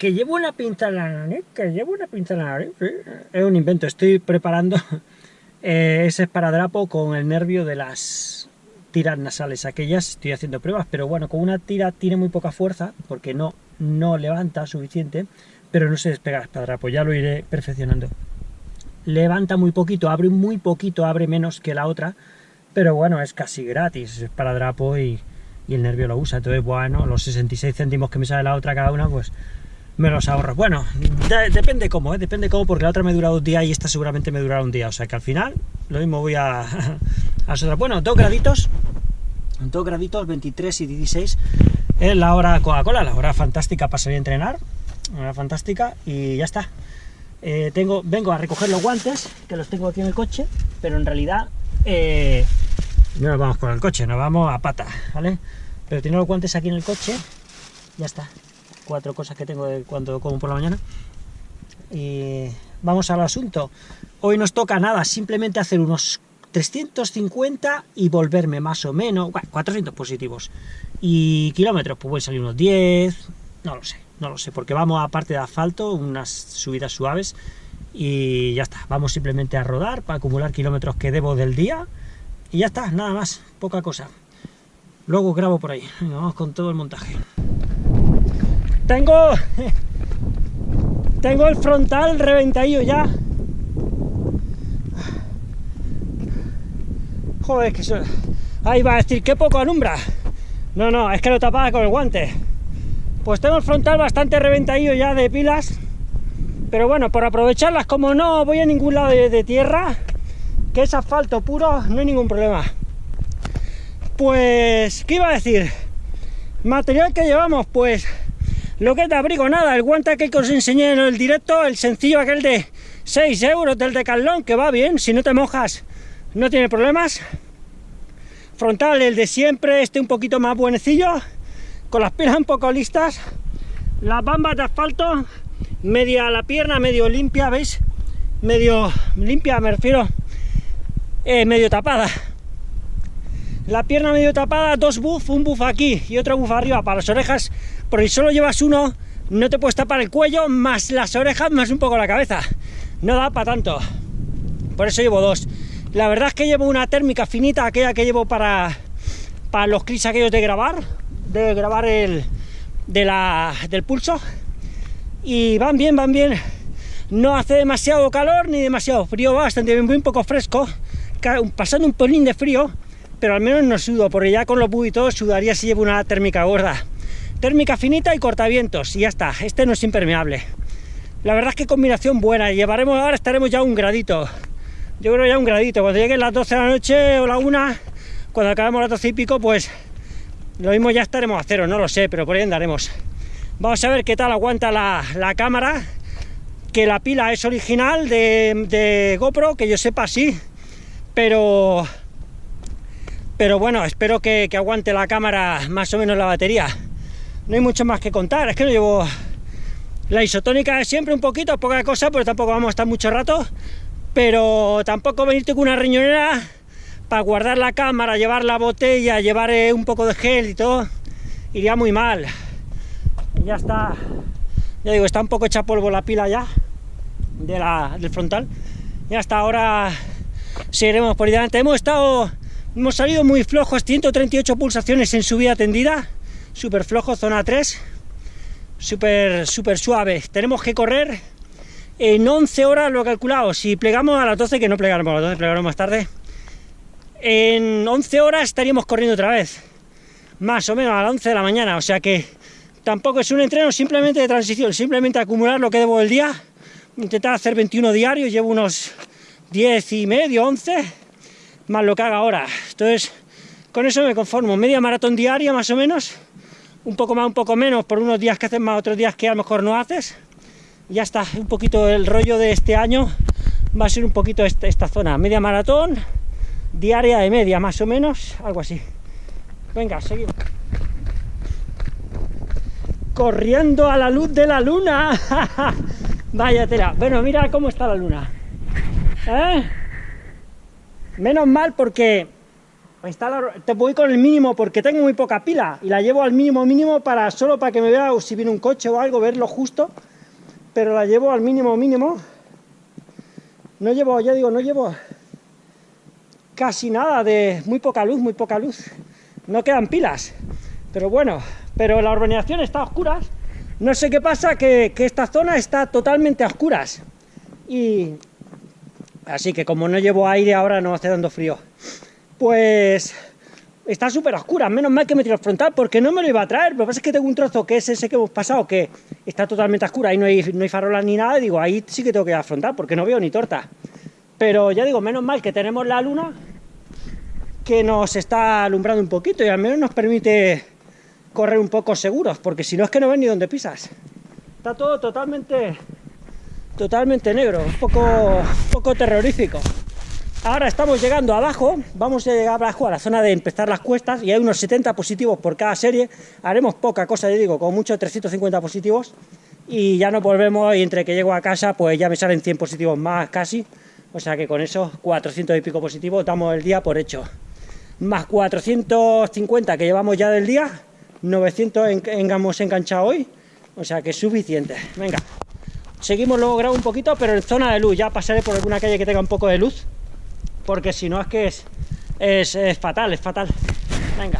que llevo una pinza en la nariz, que llevo una pinza en la nariz. Es un invento, estoy preparando eh, ese esparadrapo con el nervio de las tiras nasales aquellas, estoy haciendo pruebas, pero bueno, con una tira tiene muy poca fuerza, porque no, no levanta suficiente, pero no se despega el esparadrapo, ya lo iré perfeccionando. Levanta muy poquito, abre muy poquito, abre menos que la otra, pero bueno, es casi gratis, es esparadrapo y, y el nervio lo usa, entonces bueno, los 66 céntimos que me sale la otra cada una, pues me los ahorro. Bueno, depende cómo, ¿eh? depende cómo, porque la otra me dura dos días y esta seguramente me durará un día. O sea que al final lo mismo voy a, a Bueno, dos graditos, dos graditos, 23 y 16 es la hora Coca-Cola, la hora fantástica para salir a entrenar, la hora fantástica y ya está. Eh, tengo, vengo a recoger los guantes, que los tengo aquí en el coche, pero en realidad eh, no nos vamos con el coche, nos vamos a pata, ¿vale? Pero tengo los guantes aquí en el coche, ya está cuatro cosas que tengo de cuando como por la mañana. Y vamos al asunto. Hoy nos toca nada, simplemente hacer unos 350 y volverme más o menos, 400 positivos. Y kilómetros, pues a salir unos 10, no lo sé, no lo sé, porque vamos a parte de asfalto, unas subidas suaves, y ya está, vamos simplemente a rodar para acumular kilómetros que debo del día, y ya está, nada más, poca cosa. Luego grabo por ahí, vamos con todo el montaje. Tengo... Tengo el frontal reventadillo ya. Joder, que eso... Ahí va a decir, qué poco alumbra. No, no, es que lo tapaba con el guante. Pues tengo el frontal bastante reventadillo ya de pilas. Pero bueno, por aprovecharlas, como no voy a ningún lado de tierra, que es asfalto puro, no hay ningún problema. Pues, ¿qué iba a decir? Material que llevamos, pues lo que te abrigo, nada, el guante que os enseñé en el directo, el sencillo aquel de 6 euros del Decathlon, que va bien, si no te mojas no tiene problemas. Frontal, el de siempre, este un poquito más buenecillo, con las pilas un poco listas. Las bambas de asfalto, media la pierna, medio limpia, ¿veis? Medio limpia, me refiero, eh, medio tapada. La pierna medio tapada, dos buff, un buff aquí y otro buff arriba para las orejas porque si solo llevas uno, no te puedes tapar el cuello, más las orejas, más un poco la cabeza. No da para tanto. Por eso llevo dos. La verdad es que llevo una térmica finita, aquella que llevo para, para los clics aquellos de grabar, de grabar el de la, del pulso. Y van bien, van bien. No hace demasiado calor ni demasiado frío, bastante bien, muy un poco fresco, pasando un pelín de frío, pero al menos no sudo, porque ya con los bus sudaría si llevo una térmica gorda térmica finita y cortavientos, y ya está, este no es impermeable. La verdad es que combinación buena, llevaremos ahora, estaremos ya un gradito, yo creo ya un gradito, cuando lleguen las 12 de la noche o la 1, cuando acabemos las 12 y pico, pues lo mismo ya estaremos a cero, no lo sé, pero por ahí andaremos. Vamos a ver qué tal aguanta la, cámara, que la pila es original de, GoPro, que yo sepa sí, pero pero bueno, espero que, que, aguante la cámara más o menos la batería no hay mucho más que contar, es que no llevo... La isotónica siempre un poquito, poca cosa, pero tampoco vamos a estar mucho rato, pero tampoco venirte con una riñonera para guardar la cámara, llevar la botella, llevar eh, un poco de gel y todo, iría muy mal. ya está, ya digo, está un poco hecha polvo la pila ya, de la, del frontal, y hasta ahora seguiremos por ahí delante. Hemos estado, hemos salido muy flojos, 138 pulsaciones en subida tendida, súper flojo, zona 3, súper súper suave. Tenemos que correr en 11 horas, lo he calculado. Si plegamos a las 12, que no plegaremos a las 12, plegaremos más tarde, en 11 horas estaríamos corriendo otra vez, más o menos a las 11 de la mañana. O sea que tampoco es un entreno simplemente de transición, simplemente acumular lo que debo del día, intentar hacer 21 diarios, llevo unos 10 y medio, 11, más lo que haga ahora. Entonces, con eso me conformo, media maratón diaria más o menos, un poco más, un poco menos, por unos días que haces más, otros días que a lo mejor no haces. Ya está, un poquito el rollo de este año va a ser un poquito esta, esta zona, media maratón, diaria de media más o menos, algo así. Venga, seguimos. Corriendo a la luz de la luna. Vaya tela. Bueno, mira cómo está la luna. ¿Eh? Menos mal porque instalar, te voy con el mínimo porque tengo muy poca pila y la llevo al mínimo mínimo para solo para que me vea si viene un coche o algo, verlo justo, pero la llevo al mínimo mínimo. No llevo, ya digo, no llevo casi nada de muy poca luz, muy poca luz. No quedan pilas, pero bueno, pero la urbanización está a oscuras. No sé qué pasa, que, que esta zona está totalmente a oscuras. Y así que como no llevo aire ahora no hace dando frío pues está súper oscura, menos mal que me tiro frontal, porque no me lo iba a traer, lo que pasa es que tengo un trozo que es ese que hemos pasado, que está totalmente oscura, y no hay, farolas ni nada, digo, ahí sí que tengo que afrontar, porque no veo ni torta. Pero ya digo, menos mal que tenemos la luna, que nos está alumbrando un poquito, y al menos nos permite correr un poco seguros, porque si no es que no ven ni dónde pisas. Está todo totalmente, totalmente negro, poco, un poco terrorífico. Ahora estamos llegando abajo, vamos a llegar abajo a la zona de empezar las cuestas y hay unos 70 positivos por cada serie. Haremos poca cosa, yo digo, con mucho 350 positivos y ya nos volvemos y entre que llego a casa pues ya me salen 100 positivos más casi. O sea que con esos 400 y pico positivos damos el día por hecho. Más 450 que llevamos ya del día, 900 hemos enganchado hoy, o sea que es suficiente. Venga, seguimos luego grabo un poquito, pero en zona de luz, ya pasaré por alguna calle que tenga un poco de luz porque si no es que es, es, fatal, es fatal. Venga.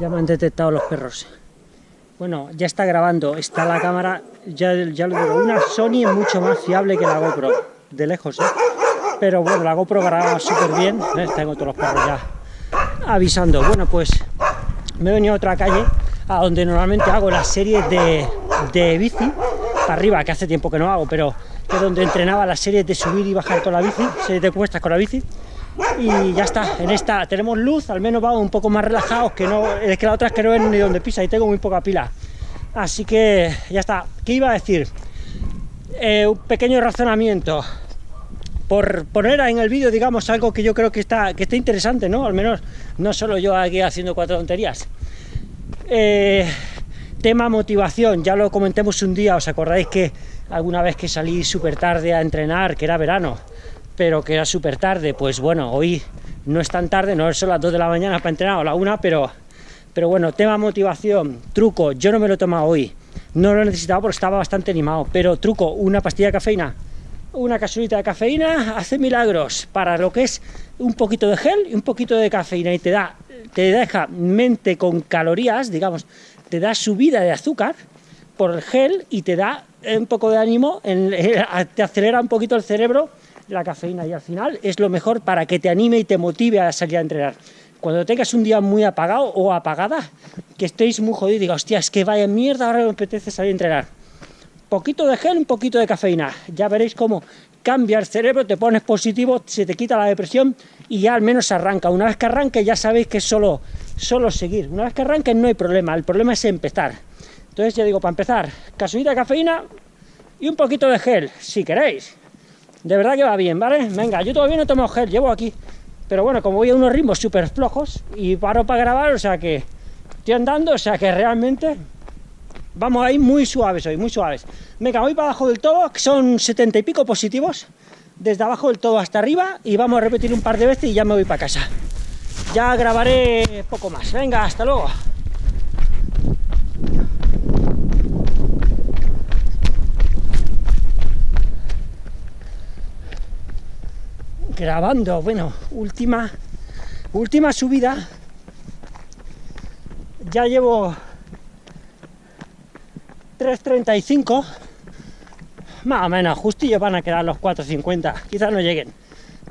Ya me han detectado los perros. Bueno, ya está grabando, está la cámara, ya, ya lo digo, una Sony es mucho más fiable que la GoPro, de lejos, ¿eh? Pero bueno, la GoPro graba súper bien, tengo todos los perros ya avisando. Bueno, pues me he venido a otra calle, a donde normalmente hago las series de, de bici, arriba, que hace tiempo que no hago, pero que es donde entrenaba las series de subir y bajar con la bici, series de cuestas con la bici, y ya está, en esta tenemos luz, al menos vamos un poco más relajados, que no, es que la otra es que no ven ni donde pisa y tengo muy poca pila. Así que ya está. ¿Qué iba a decir? Eh, un pequeño razonamiento. Por poner en el vídeo, digamos, algo que yo creo que está, que está interesante, ¿no? Al menos no solo yo aquí haciendo cuatro tonterías. Eh, Tema motivación, ya lo comentemos un día, ¿os acordáis que alguna vez que salí súper tarde a entrenar, que era verano, pero que era súper tarde? Pues bueno, hoy no es tan tarde, no son las 2 de la mañana para entrenar, o la 1, pero, pero bueno, tema motivación, truco, yo no me lo he tomado hoy, no lo he necesitado porque estaba bastante animado, pero truco, una pastilla de cafeína, una casulita de cafeína hace milagros para lo que es un poquito de gel y un poquito de cafeína y te da, te deja mente con calorías, digamos, te da subida de azúcar por el gel y te da un poco de ánimo, te acelera un poquito el cerebro la cafeína y al final es lo mejor para que te anime y te motive a salir a entrenar. Cuando tengas un día muy apagado o apagada, que estéis muy jodidos y diga, hostia, es que vaya mierda, ahora me apetece salir a entrenar. Poquito de gel, un poquito de cafeína. Ya veréis cómo cambia el cerebro, te pones positivo, se te quita la depresión y ya al menos arranca. Una vez que arranque ya sabéis que es solo solo seguir. Una vez que arranquen no hay problema, el problema es empezar. Entonces ya digo, para empezar, casulita de cafeína y un poquito de gel, si queréis. De verdad que va bien, ¿vale? Venga, yo todavía no tomo gel, llevo aquí. Pero bueno, como voy a unos ritmos súper flojos y paro para grabar, o sea que estoy andando, o sea que realmente vamos ahí muy suaves hoy, muy suaves. Venga, voy para abajo del todo, que son setenta y pico positivos, desde abajo del todo hasta arriba, y vamos a repetir un par de veces y ya me voy para casa ya grabaré poco más. Venga, hasta luego. Grabando, bueno, última, última subida. Ya llevo 3.35, más o menos, justillo van a quedar los 4.50, quizás no lleguen.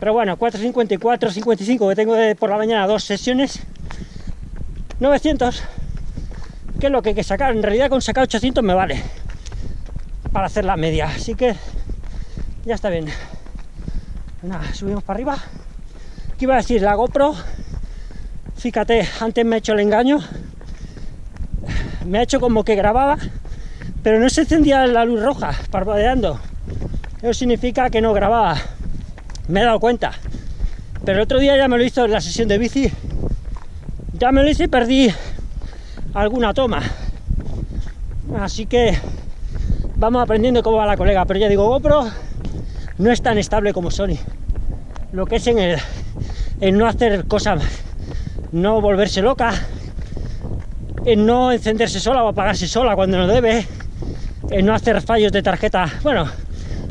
Pero bueno, 4.54, 55 que tengo por la mañana dos sesiones. 900, que es lo que hay que sacar. En realidad con sacar 800 me vale para hacer la media. Así que ya está bien. Nada, subimos para arriba. ¿Qué iba a decir? La GoPro, fíjate, antes me ha hecho el engaño. Me ha hecho como que grababa, pero no se encendía la luz roja, parpadeando. Eso significa que no grababa me he dado cuenta. Pero el otro día ya me lo hizo en la sesión de bici. Ya me lo hice y perdí alguna toma. Así que vamos aprendiendo cómo va la colega. Pero ya digo, GoPro no es tan estable como Sony. Lo que es en el en no hacer cosas, no volverse loca, en no encenderse sola o apagarse sola cuando no debe, en no hacer fallos de tarjeta. Bueno,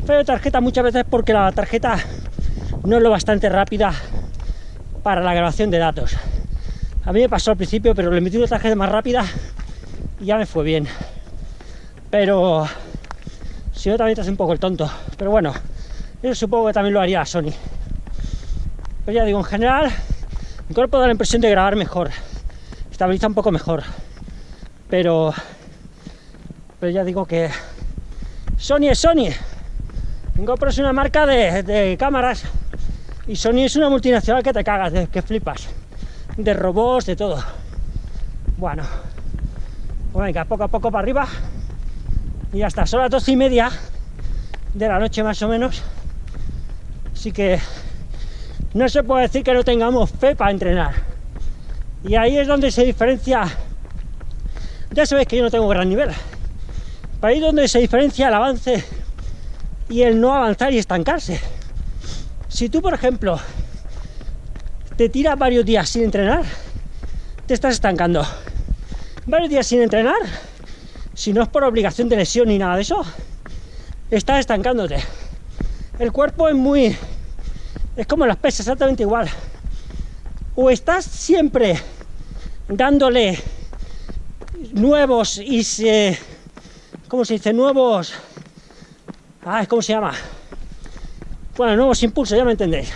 fallo de tarjeta muchas veces porque la tarjeta no es lo bastante rápida para la grabación de datos. A mí me pasó al principio, pero le metí una tarjeta más rápida y ya me fue bien. Pero si no también te hace un poco el tonto. Pero bueno, eso supongo que también lo haría Sony. Pero ya digo, en general, mi cuerpo da la impresión de grabar mejor. Estabiliza un poco mejor. Pero, pero ya digo que Sony es Sony. GoPro es una marca de, de cámaras y Sony es una multinacional que te cagas, que flipas. De robots, de todo. Bueno, pues venga, poco a poco para arriba. Y ya está, son las doce y media de la noche más o menos. Así que no se puede decir que no tengamos fe para entrenar. Y ahí es donde se diferencia. Ya sabéis que yo no tengo gran nivel. Ahí es donde se diferencia el avance y el no avanzar y estancarse. Si tú, por ejemplo, te tiras varios días sin entrenar, te estás estancando. Varios días sin entrenar, si no es por obligación de lesión ni nada de eso, estás estancándote. El cuerpo es muy es como las pesas, exactamente igual. O estás siempre dándole nuevos y se. ¿Cómo se dice? Nuevos. Ah, ¿cómo se llama? Bueno, nuevos impulsos, ya me entendéis.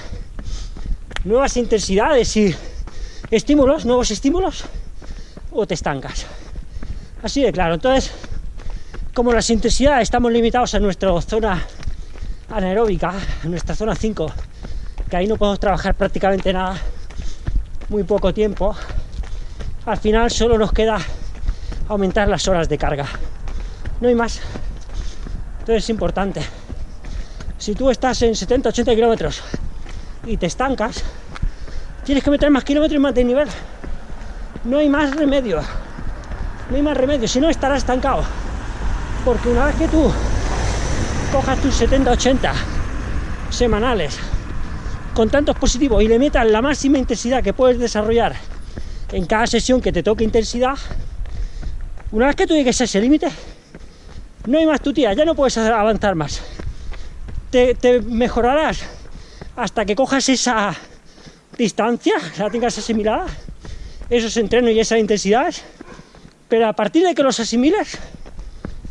Nuevas intensidades y estímulos, nuevos estímulos, o te estancas. Así de claro. Entonces, como las intensidades estamos limitados a nuestra zona anaeróbica, a nuestra zona 5 que ahí no podemos trabajar prácticamente nada, muy poco tiempo, al final solo nos queda aumentar las horas de carga. No hay más. Entonces es importante. Si tú estás en 70-80 kilómetros y te estancas, tienes que meter más kilómetros y más de nivel. No hay más remedio. No hay más remedio. Si no, estarás estancado. Porque una vez que tú cojas tus 70-80 semanales con tantos positivos y le metas la máxima intensidad que puedes desarrollar en cada sesión que te toque intensidad, una vez que tú llegues a ese límite, no hay más tu tía, ya no puedes avanzar más. Te, mejorarás hasta que cojas esa distancia, la tengas asimilada, esos entrenos y esas intensidades, pero a partir de que los asimiles,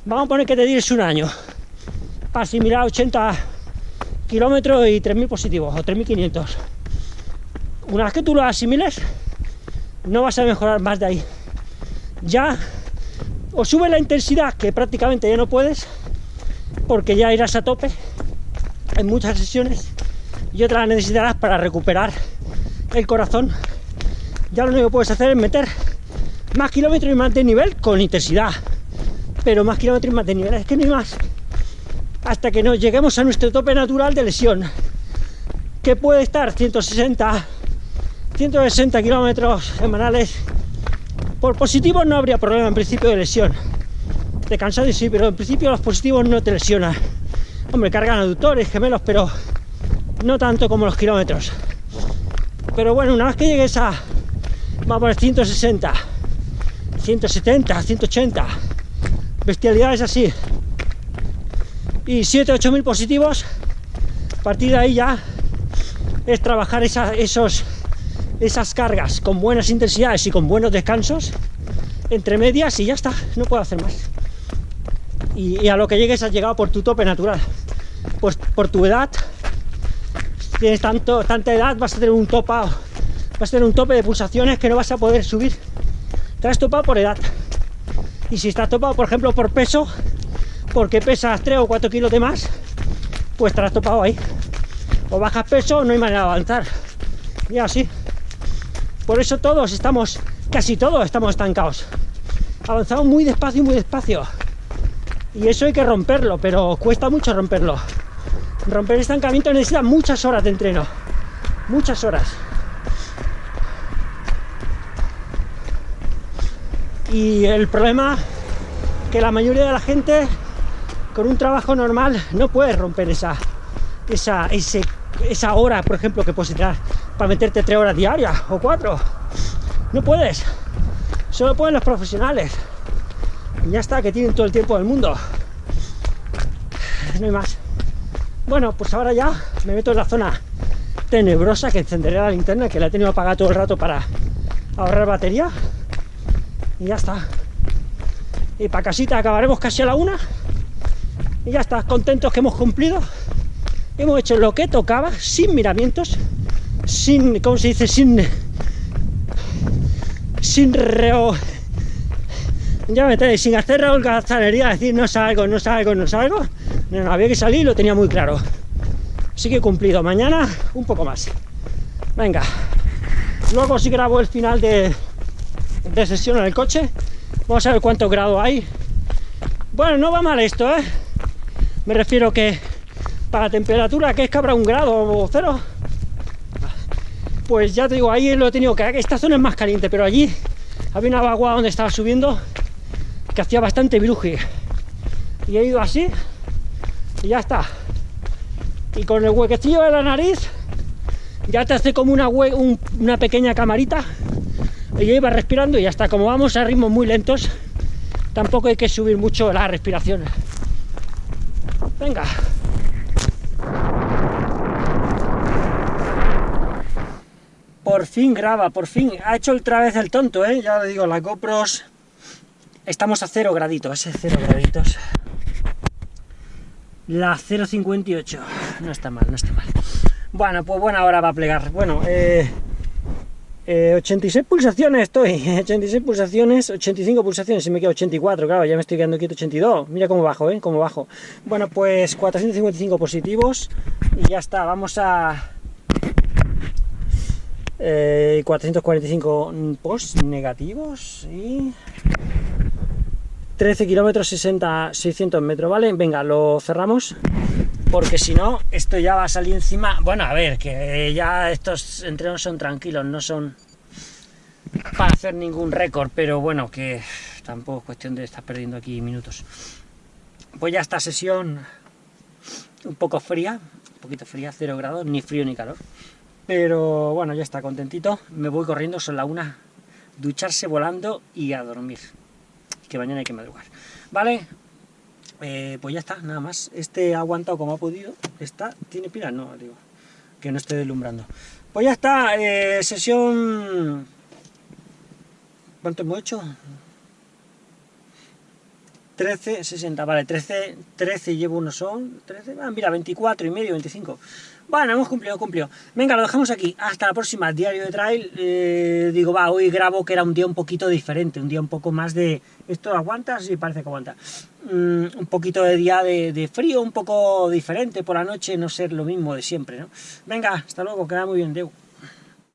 vamos a poner que te tires un año para asimilar 80 kilómetros y 3.000 positivos o 3.500. Una vez que tú lo asimiles, no vas a mejorar más de ahí. Ya o sube la intensidad, que prácticamente ya no puedes, porque ya irás a tope en muchas sesiones, y otras necesitarás para recuperar el corazón. Ya lo único que puedes hacer es meter más kilómetros y más de nivel con intensidad, pero más kilómetros y más de nivel, es que hay más hasta que nos lleguemos a nuestro tope natural de lesión, que puede estar 160, 160 kilómetros semanales. Por positivos no habría problema en principio de lesión. De cansado sí, pero en principio los positivos no te lesionan. Hombre, cargan aductores, gemelos, pero no tanto como los kilómetros. Pero bueno, una vez que llegues a, vamos a poner 160, 170, 180, bestialidades así, y 7 8 mil positivos a partir de ahí ya es trabajar esos, esas cargas con buenas intensidades y con buenos descansos entre medias y ya está, no puedo hacer más y, a lo que llegues has llegado por tu tope natural pues por tu edad tienes tanto, tanta edad vas a tener un topa vas a tener un tope de pulsaciones que no vas a poder subir te has topado por edad y si estás topado por ejemplo por peso porque pesas 3 o 4 kilos de más, pues te has topado ahí. O bajas peso, no hay manera de avanzar. Y así. Por eso todos estamos, casi todos estamos estancados. Avanzamos muy despacio, muy despacio. Y eso hay que romperlo, pero cuesta mucho romperlo. Romper estancamiento necesita muchas horas de entreno. Muchas horas. Y el problema que la mayoría de la gente con un trabajo normal no puedes romper esa, esa, esa hora, por ejemplo, que puedes entrar para meterte tres horas diarias o cuatro. No puedes. Solo pueden los profesionales. Ya está, que tienen todo el tiempo del mundo. No hay más. Bueno, pues ahora ya me meto en la zona tenebrosa que encenderé la linterna, que la he tenido apagada todo el rato para ahorrar batería. Y ya está. Y para casita acabaremos casi a la una. Y ya está, contentos que hemos cumplido. Hemos hecho lo que tocaba, sin miramientos, sin, ¿cómo se dice? Sin... Sin reo... Ya me tenéis, sin hacer holgazanería, decir no salgo, no salgo, no salgo. No, había que salir, lo tenía muy claro. Así que he cumplido. Mañana un poco más. Venga. Luego si grabo el final de, de sesión en el coche. Vamos a ver cuánto grado hay. Bueno, no va mal esto, ¿eh? Me refiero que para la temperatura que es que habrá un grado o cero. Pues ya te digo, ahí lo he tenido que... Esta zona es más caliente, pero allí había una vaguada donde estaba subiendo que hacía bastante bruji. Y he ido así y ya está. Y con el huequecillo de la nariz ya te hace como una, una pequeña camarita y yo iba respirando y ya está. Como vamos a ritmos muy lentos, tampoco hay que subir mucho la respiración. Venga. Por fin graba, por fin. Ha hecho otra vez el tonto, ¿eh? Ya lo digo, las GoPros... Estamos a cero graditos, ¿eh? Cero graditos. La 0.58. No está mal, no está mal. Bueno, pues buena hora va a plegar. Bueno, eh, 86 eh, pulsaciones estoy, 86 pulsaciones, 85 pulsaciones, y me quedo 84, claro, ya me estoy quedando quieto 82, mira cómo bajo, ¿eh? Cómo bajo. Bueno, pues 455 positivos, y ya está, vamos a... 445 eh, post negativos, y... 13 kilómetros 60, 600 metros, ¿vale? Venga, lo cerramos porque si no, esto ya va a salir encima... Bueno, a ver, que ya estos entrenos son tranquilos, no son para hacer ningún récord, pero bueno, que tampoco es cuestión de estar perdiendo aquí minutos. Pues ya esta sesión un poco fría, un poquito fría, 0 grados, ni frío ni calor. Pero bueno, ya está contentito, me voy corriendo, son la una, ducharse volando y a dormir. Que mañana hay que madrugar. ¿Vale? Eh, pues ya está, nada más. Este ha aguantado como ha podido. Está, ¿tiene pilas? No, digo, que no esté deslumbrando. Pues ya está, eh, sesión... ¿Cuánto hemos hecho? 13, 60, vale, 13, 13 llevo uno son, 13, ah, mira, 24 y medio, 25. Bueno, hemos cumplido, cumplido. Venga, lo dejamos aquí. Hasta la próxima, diario de trail. Eh, digo, va, hoy grabo que era un día un poquito diferente, un día un poco más de... ¿Esto aguanta? Sí, parece que aguanta. Mm, un poquito de día de, frío, un poco diferente por la noche, no ser lo mismo de siempre, ¿no? Venga, hasta luego, queda muy bien, Deu.